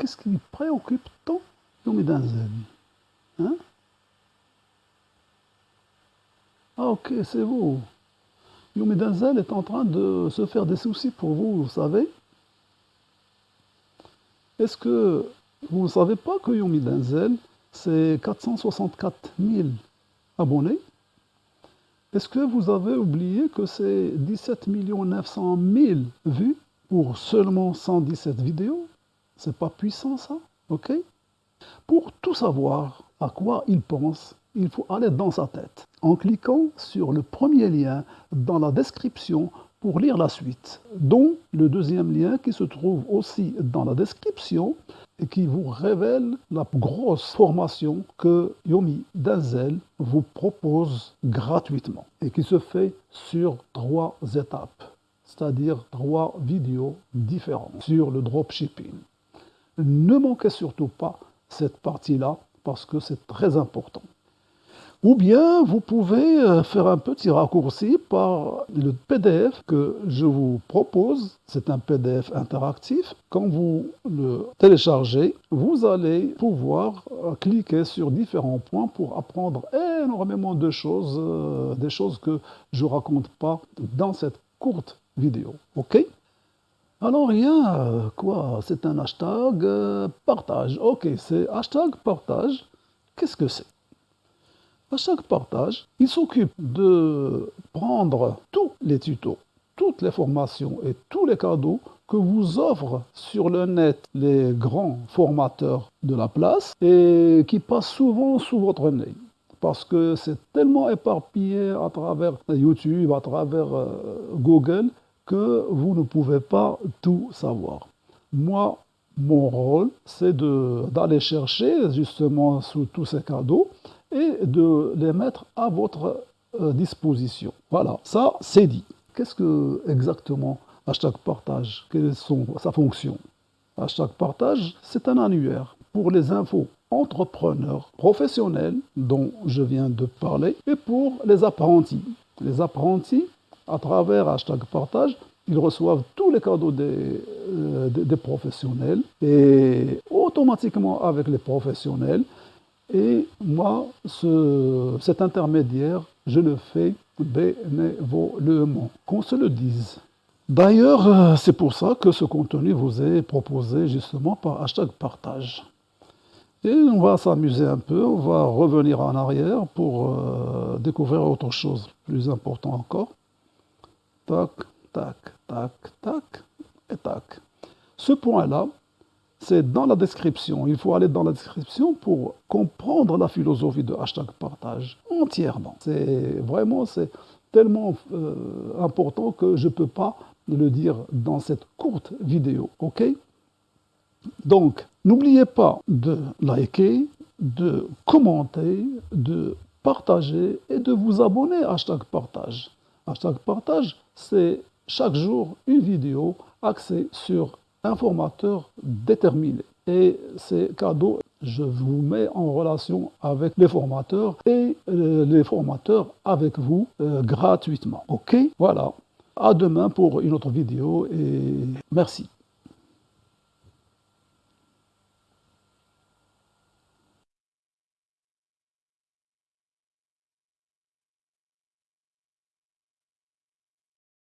Qu'est-ce qui préoccupe tant Yomi Denzel Hein Ah ok, c'est vous. Yomi Denzel est en train de se faire des soucis pour vous, vous savez. Est-ce que vous ne savez pas que Yomi Denzel, c'est 464 000 abonnés? Est-ce que vous avez oublié que c'est 17 900 000 vues pour seulement 117 vidéos? C'est pas puissant ça, ok? Pour tout savoir à quoi il pense, il faut aller dans sa tête en cliquant sur le premier lien dans la description pour lire la suite, dont le deuxième lien qui se trouve aussi dans la description et qui vous révèle la grosse formation que Yomi Denzel vous propose gratuitement et qui se fait sur trois étapes, c'est-à-dire trois vidéos différentes sur le dropshipping. Ne manquez surtout pas cette partie-là parce que c'est très important. Ou bien vous pouvez euh, faire un petit raccourci par le PDF que je vous propose. C'est un PDF interactif. Quand vous le téléchargez, vous allez pouvoir euh, cliquer sur différents points pour apprendre énormément de choses, euh, des choses que je ne raconte pas dans cette courte vidéo. OK? Alors rien, quoi, c'est un hashtag partage. Ok, c'est hashtag partage. Qu'est-ce que c'est? Chaque partage, il s'occupe de prendre tous les tutos, toutes les formations et tous les cadeaux que vous offrent sur le net les grands formateurs de la place et qui passent souvent sous votre nez. Parce que c'est tellement éparpillé à travers YouTube, à travers euh, Google, que vous ne pouvez pas tout savoir. Moi, mon rôle, c'est d'aller chercher justement sous tous ces cadeaux et de les mettre à votre euh, disposition. Voilà, ça c'est dit. Qu'est-ce que exactement hashtag partage Quelle est son, sa fonction? Hashtag partage, c'est un annuaire pour les infos entrepreneurs professionnels dont je viens de parler et pour les apprentis. Les apprentis, à travers hashtag partage, ils reçoivent tous les cadeaux des, euh, des professionnels et automatiquement avec les professionnels, et moi, ce, cet intermédiaire, je le fais bénévolement, qu'on se le dise. D'ailleurs, euh, c'est pour ça que ce contenu vous est proposé justement par hashtag partage. Et on va s'amuser un peu, on va revenir en arrière pour euh, découvrir autre chose, plus important encore. Tac, tac, tac, tac, et tac. Ce point-là, c'est dans la description. Il faut aller dans la description pour comprendre la philosophie de hashtag partage entièrement. C'est vraiment c'est tellement euh, important que je ne peux pas le dire dans cette courte vidéo. ok? Donc, n'oubliez pas de liker, de commenter, de partager et de vous abonner à hashtag partage. Hashtag partage, c'est chaque jour une vidéo axée sur un formateur déterminé. Et ces cadeaux, je vous mets en relation avec les formateurs et euh, les formateurs avec vous euh, gratuitement. Ok? Voilà. À demain pour une autre vidéo et merci.